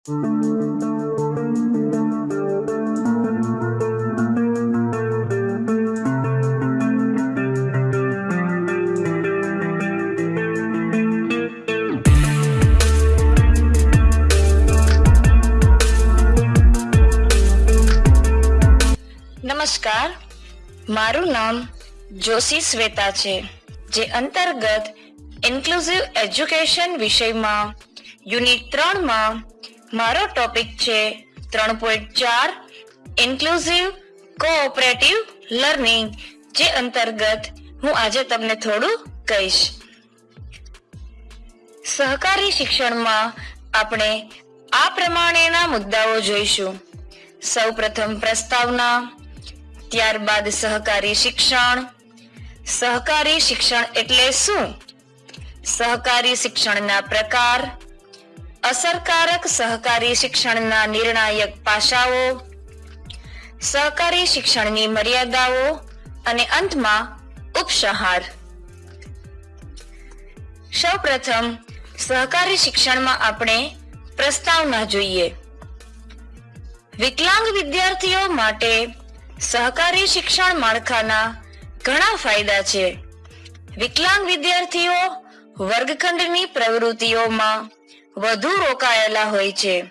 નમસ્કાર. મારું નામ જોશી શ્વેતા છે જે અંતર્ગત ઇન્ક્લુઝિવ એજ્યુકેશન વિષયમાં યુનિટ ત્રણમાં મારો ટોપિક છે ત્રણ પોઈન્ટ ચાર ઇન્ક્લુઝિવ કોઓપરેટિવ લર્નિંગ જે અંતર્ગત હું આજે તમને થોડું કહીશ. સહકારી શિક્ષણમાં આપણે આ પ્રમાણેના મુદ્દાઓ જોઈશું. સૌપ્રથમ પ્રસ્તાવના, ત્યારબાદ સહકારી શિક્ષણ. સહકારી શિક્ષણ એટલે શું? સહકારી શિક્ષણના પ્રકાર અસરકારક સહકારી શિક્ષણના નિર્ણાયક પાસાઓ, સહકારી શિક્ષણની મર્યાદાઓ અને અંતમાં ઉપસંહાર. સૌપ્રથમ, સહકારી શિક્ષણમાં આપણે પ્રસ્તાવના જોઈએ. વિકલાંગ વિદ્યાર્થીઓ માટે સહકારી શિક્ષણ માળખાના ઘણા ફાયદા છે. વિકલાંગ વિદ્યાર્થીઓ વર્ગખંડની પ્રવૃત્તિઓમાં વધુ રોકાયેલા હોય છે.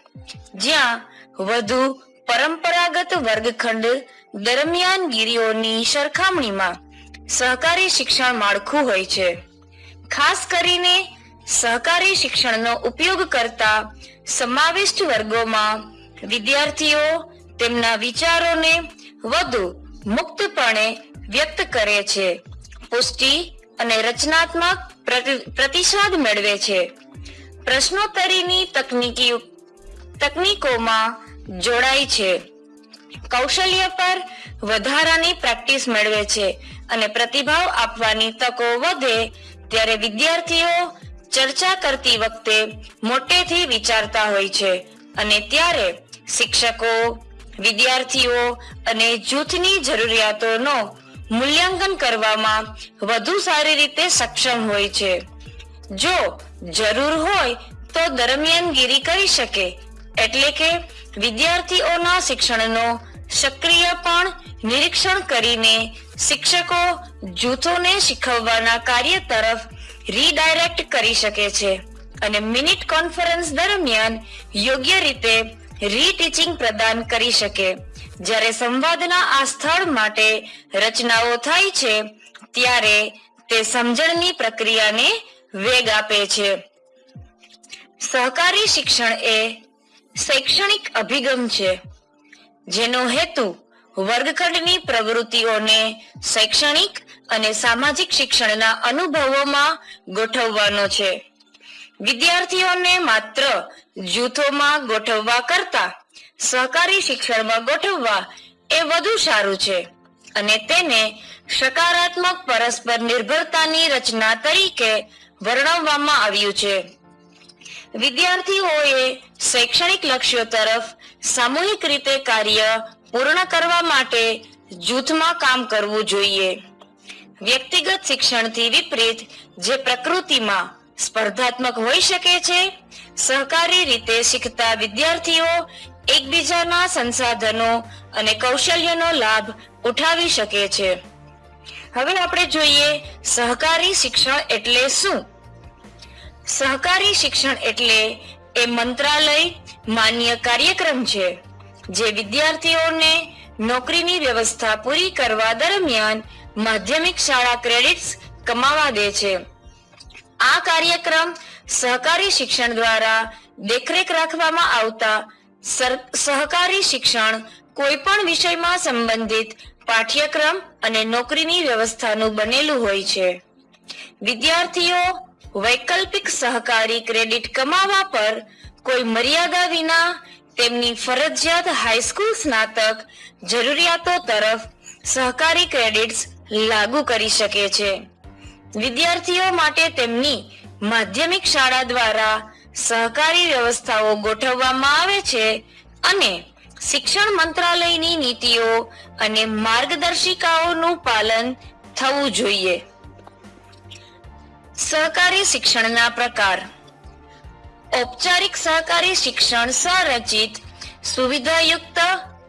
જ્યાં વધુ પરંપરાગત વર્ગખંડ દરમિયાન ગીરીઓની સરખામણીમાં સહકારી શિક્ષણ માળખું હોય છે. ખાસ કરીને સહકારી શિક્ષણનો ઉપયોગ કરતા સમાવિષ્ટ વર્ગોમાં વિદ્યાર્થીઓ તેમના વિચારોને વધુ મુક્તપણે વ્યક્ત કરે છે. પુષ્ટિ અને રચનાત્મક પ્રતિ- પ્રતિસાદ મેળવે છે. પ્રશ્નોત્તરીની તકનીકી તકનીકોમાં જોડાય છે. કૌશલ્ય પર વધારાની પ્રેક્ટિસ મેળવે છે અને પ્રતિભાવ આપવાની તકો વધે ત્યારે વિદ્યાર્થીઓ ચર્ચા કરતી વખતે મોટેથી વિચારતા હોય છે અને ત્યારે શિક્ષકો, વિદ્યાર્થીઓ અને જૂથની જરૂરિયાતોનો મૂલ્યાંકન કરવામાં વધુ સારી રીતે સક્ષમ હોય છે. જો જરૂર હોય તો દરમિયાનગીરી કરી શકે. એટલે કે વિદ્યાર્થીઓના શિક્ષણનો સક્રિય પણ નિરીક્ષણ કરીને શિક્ષકો જૂથોને શીખવવાના કાર્ય તરફ રીડાયરેક્ટ કરી શકે છે અને મિનિટ કોન્ફરન્સ દરમિયાન યોગ્ય રીતે રીટીચિંગ પ્રદાન કરી શકે. જ્યારે સંવાદના આ સ્થળ માટે રચનાઓ થાય છે, ત્યારે તે સમજણની પ્રક્રિયાને વેગ આપે છે. સહકારી શિક્ષણ એ શૈક્ષણિક અભિગમ છે. જેનો હેતુ વર્ગખંડની પ્રવૃત્તિઓને શૈક્ષણિક અને સામાજિક શિક્ષણના અનુભવોમાં ગોઠવવાનો છે. વિદ્યાર્થીઓને માત્ર જૂથોમાં ગોઠવવા કરતા સહકારી શિક્ષણમાં ગોઠવવા એ વધુ સારું છે અને તેને સકારાત્મક પરસ્પર નિર્ભરતાની રચના તરીકે વર્ણવવામાં આવ્યું છે. વિદ્યાર્થીઓએ શૈક્ષણિક લક્ષ્યો તરફ સામૂહિક રીતે કાર્ય પૂર્ણ કરવા માટે જૂથમાં કામ કરવું જોઈએ. વ્યક્તિગત શિક્ષણથી વિપરીત જે પ્રકૃતિમાં સ્પર્ધાત્મક હોઈ શકે છે, સહકારી રીતે શીખતા વિદ્યાર્થીઓ એકબીજાના સંસાધનો અને કૌશલ્યનો લાભ ઉઠાવી શકે છે. હવે આપણે જોઈએ સહકારી શિક્ષણ એટલે શું? સહકારી શિક્ષણ એટલે એ મંત્રાલય માન્ય કાર્યક્રમ છે, જે વિદ્યાર્થીઓને નોકરીની વ્યવસ્થા પૂરી કરવા દરમિયાન માધ્યમિક શાળા ક્રેડિટ્સ કમાવા દે છે. આ કાર્યક્રમ સહકારી શિક્ષણ દ્વારા દેખરેખ રાખવામાં આવતા સહકારી શિક્ષણ કોઈ પણ વિષયમાં સંબંધિત પાઠ્યક્રમ અને નોકરીની વ્યવસ્થાનું બનેલું હોય છે. વિદ્યાર્થીઓ વૈકલ્પિક સહકારી ક્રેડિટ કમાવા પર કોઈ મર્યાદા વિના તેમની ફરજિયાત હાઈસ્કૂલ સ્નાતક જરૂરિયાતો તરફ સહકારી ક્રેડિટ્સ લાગુ કરી શકે છે. વિદ્યાર્થીઓ માટે તેમની માધ્યમિક શાળા દ્વારા સહકારી વ્યવસ્થાઓ ગોઠવવામાં આવે છે અને શિક્ષણ મંત્રાલયની નીતિઓ અને માર્ગદર્શિકાઓનું પાલન થવું જોઈએ. સહકારી શિક્ષણના પ્રકાર. ઔપચારિક સહકારી શિક્ષણ સંરચિત, સુવિધાયુક્ત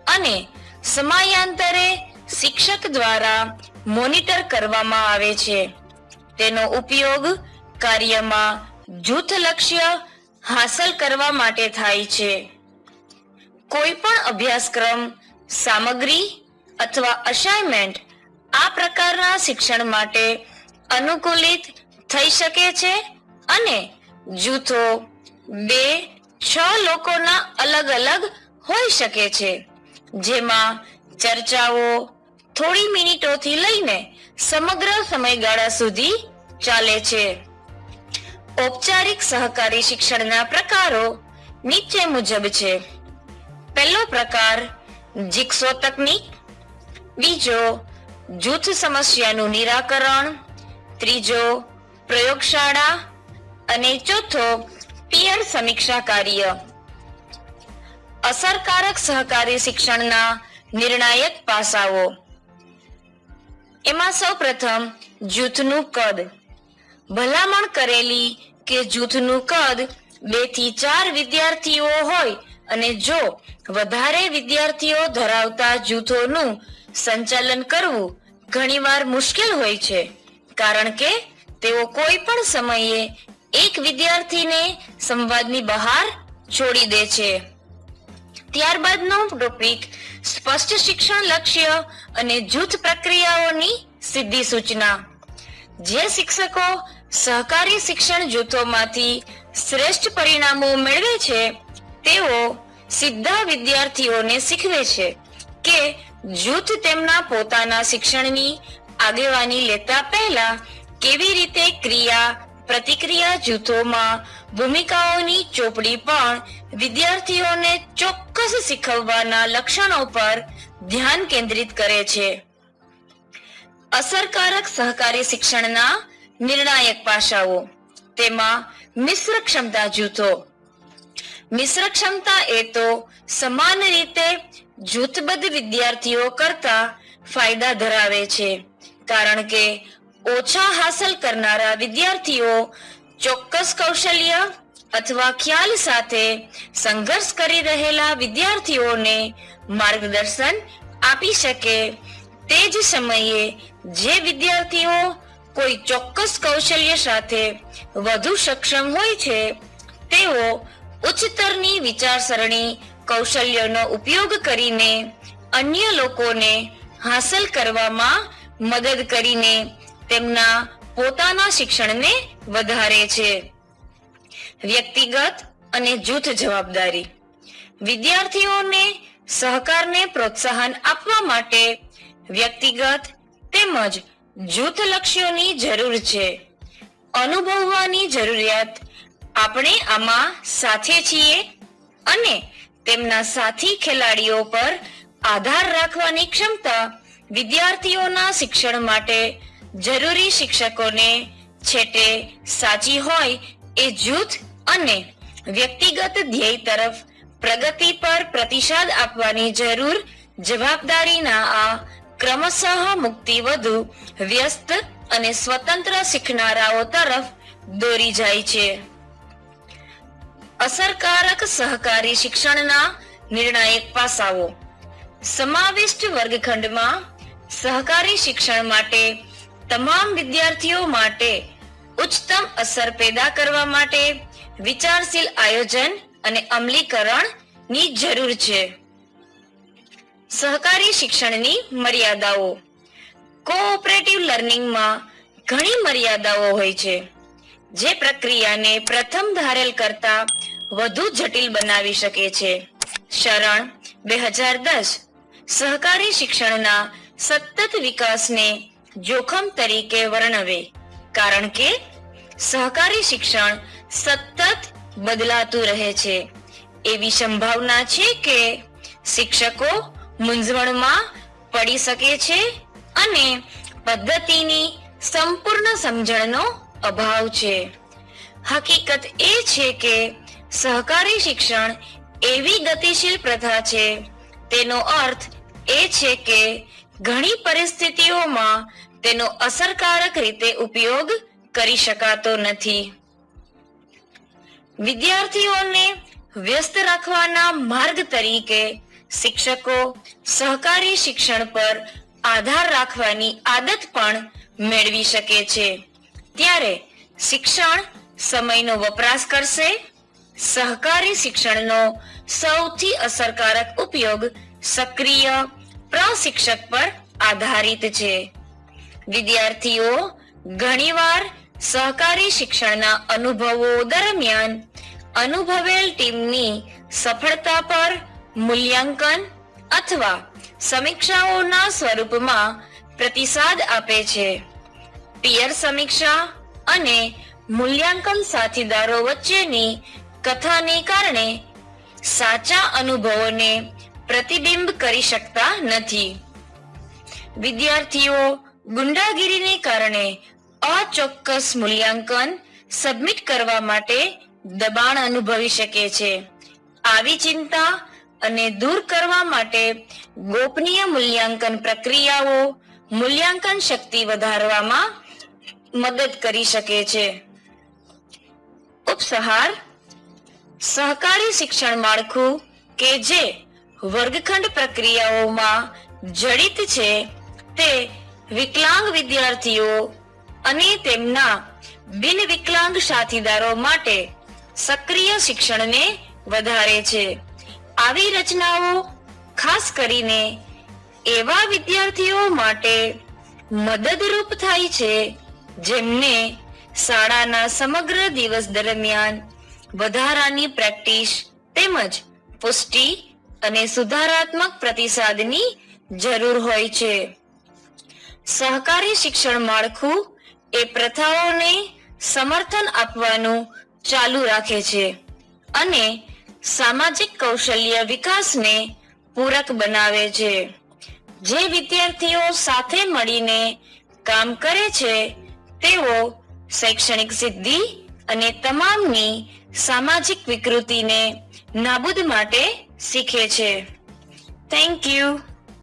અને સમયાંતરે શિક્ષક દ્વારા મોનિટર કરવામાં આવે છે. તેનો ઉપયોગ કાર્યમાં જૂથ લક્ષ્ય હાંસલ કરવા માટે થાય છે. કોઈ પણ અભ્યાસક્રમ, સામગ્રી અથવા અસાઇનમેન્ટ આ પ્રકારના શિક્ષણ માટે અનુકૂલિત થઈ શકે છે અને જૂથો બે, છ લોકોના અલગ અલગ હોઈ શકે છે. જેમાં ચર્ચાઓ થોડી મિનિટોથી લઈને સમગ્ર સમયગાળા સુધી ચાલે છે. ઔપચારિક સહકારી શિક્ષણના પ્રકારો નીચે મુજબ છે. પહેલો પ્રકાર જીક્ષો તકનીક. બીજો, જૂથ સમસ્યાનું નિરાકરણ. ત્રીજો, પ્રયોગશાળા. અને ચોથો, પિયર સમીક્ષા કાર્ય. અસરકારક સહકારી શિક્ષણના નિર્ણાયક પાસાઓ. એમાં સૌ પ્રથમ, જૂથનું કદ. ભલામણ કરેલી કે જૂથનું કદ બેથી ચાર વિદ્યાર્થીઓ હોય અને જો વધારે વિદ્યાર્થીઓ ધરાવતા જૂથોનું સંચાલન કરવું ઘણીવાર મુશ્કેલ હોય છે, કારણ કે તેઓ કોઈ પણ સમયે એક વિદ્યાર્થીને સંવાદની બહાર છોડી દે છે. ત્યારબાદનો ટોપિક સ્પષ્ટ શિક્ષણ લક્ષ્ય અને જૂથ પ્રક્રિયાઓની સિદ્ધિ સૂચના જે શિક્ષકો સહકારી શિક્ષણ જૂથોમાંથી શ્રેષ્ઠ પરિણામો મેળવે છે તેઓ સીધા વિદ્યાર્થીઓને શીખવે છે કે જૂથ તેમના પોતાના શિક્ષણની આગેવાની લેતા પહેલા કેવી રીતે ક્રિયા, પ્રતિક્રિયા જૂથોમાં ભૂમિકાઓની ચોપડી પણ વિદ્યાર્થીઓને ચોક્કસ શીખવવાના લક્ષણો પર ધ્યાન કેન્દ્રિત કરે છે. અસરકારક સહકારી શિક્ષણના નિર્ણાયક પાસાઓ, તેમાં મિશ્ર ક્ષમતા જૂથો મિશ્ર ક્ષમતા એ તો સમાન રીતે જૂથબદ્ધ વિદ્યાર્થીઓ કરતા ફાયદા ધરાવે છે. કારણ કે ઓછા હાંસલ કરનારા વિદ્યાર્થીઓ ચોક્કસ કૌશલ્ય અથવા ખ્યાલ સાથે સંઘર્ષ કરી રહેલા વિદ્યાર્થીઓને માર્ગદર્શન આપી શકે તે જ સમયે જે વિદ્યાર્થીઓ કોઈ ચોક્કસ કૌશલ્ય સાથે વધુ સક્ષમ હોય છે, તેઓ ઉચ્ચતરની વિચારસરણી, કૌશલ્યોનો ઉપયોગ કરીને અન્ય લોકોને હાંસલ કરવામાં મદદ કરીને તેમના પોતાના શિક્ષણને વધારે છે. વ્યક્તિગત અને જૂથ જવાબદારી. વિદ્યાર્થીઓને સહકારને પ્રોત્સાહન આપવા માટે વ્યક્તિગત તેમજ જૂથ લક્ષ્યોની જરૂર છે. અનુભવવાની જરૂરિયાત આપણે આમાં સાથે છીએ અને તેમના સાથી ખેલાડીઓ પર આધાર રાખવાની ક્ષમતા વિદ્યાર્થીઓના શિક્ષણ માટે જરૂરી શિક્ષકોને છેટે સાચી હોય એ જૂથ અને વ્યક્તિગત ધ્યેય તરફ પ્રગતિ પર પ્રતિસાદ આપવાની જરૂર જવાબદારીના આ ક્રમશઃ મુક્તિ વધુ વ્યસ્ત અને સ્વતંત્ર શીખનારાઓ તરફ દોરી જાય છે. અસરકારક સહકારી શિક્ષણના નિર્ણાયક પાસાઓ. સમાવિષ્ટ વર્ગખંડમાં સહકારી શિક્ષણ માટે તમામ વિદ્યાર્થીઓ માટે ઉચ્ચતમ અસર પેદા કરવા માટે વિચારશીલ આયોજન અને અમલીકરણની જરૂર છે. સહકારી શિક્ષણની મર્યાદાઓ. કોઓપરેટિવ લર્નિંગમાં ઘણી મર્યાદાઓ હોય છે. જે પ્રક્રિયાને પ્રથમ ધારેલ કરતા વધુ જટિલ બનાવી શકે છે. શરણ, બે હજાર દસ. સહકારી શિક્ષણના સતત વિકાસને જોખમ તરીકે વર્ણવે. કારણ કે, સહકારી શિક્ષણ સતત બદલાતું રહે છે. એવી સંભાવના છે કે શિક્ષકો મૂંઝવણમાં પડી શકે છે અને પદ્ધતિની સંપૂર્ણ સમજણનો અભાવ છે. હકીકત એ છે કે સહકારી શિક્ષણ એવી ગતિશીલ પ્રથા છે. તેનો અર્થ એ છે કે ઘણી પરિસ્થિતિઓમાં તેનો અસરકારક રીતે ઉપયોગ કરી શકાતો નથી. વિદ્યાર્થીઓને વ્યસ્ત રાખવાના માર્ગ તરીકે શિક્ષકો સહકારી શિક્ષણ પર આધાર રાખવાની આદત પણ મેળવી શકે છે. ત્યારે શિક્ષણ સમયનો વપરાશ કરશે સહકારી શિક્ષણનો સૌથી અસરકારક ઉપયોગ સક્રિય પ્રશિક્ષક પર આધારિત છે. વિદ્યાર્થીઓ ઘણીવાર સહકારી શિક્ષણના અનુભવો દરમિયાન અનુભવેલ ટીમની સફળતા પર મૂલ્યાંકન અથવા સમીક્ષાઓના સ્વરૂપમાં પ્રતિસાદ આપે છે. પિયર સમીક્ષા અને મૂલ્યાંકન સાથીદારો વચ્ચેની કથાને કારણે સાચા અનુભવોને પ્રતિબિંબ કરી શકતા નથી. વિદ્યાર્થીઓ, ગુંડાગીરીને કારણે અચોક્કસ મૂલ્યાંકન સબમિટ કરવા માટે દબાણ અનુભવી શકે છે. આવી ચિંતા અને દૂર કરવા માટે ગોપનીય મૂલ્યાંકન પ્રક્રિયાઓ મૂલ્યાંકન શક્તિ વધારવામાં મદદ કરી શકે છે. ઉપસહાર સહકારી શિક્ષણ માળખું કે જે વર્ગખંડ પ્રક્રિયાઓમાં જડિત છે, તે વિકલાંગ વિદ્યાર્થીઓ અને તેમના બિન વિકલાંગ સાથીદારો માટે સક્રિય શિક્ષણને વધારે છે. આવી રચનાઓ ખાસ કરીને એવા વિદ્યાર્થીઓ માટે મદદરૂપ થાય છે, જેમને શાળાના સમગ્ર દિવસ દરમિયાન વધારાની પ્રેક્ટિસ તેમજ પુષ્ટિ અને સુધારાત્મક પ્રતિસાદની જરૂર હોય છે. સહકારી શિક્ષણ માળખું એ પ્રથાઓને સમર્થન આપવાનું ચાલુ રાખે છે અને સામાજિક કૌશલ્ય વિકાસને પૂરક બનાવે છે. જે વિદ્યાર્થીઓ સાથે મળીને કામ કરે છે, તેઓ શૈક્ષણિક સિદ્ધિ અને તમામની સામાજિક વિકૃતિને નાબૂદ માટે શીખે છે. Thank you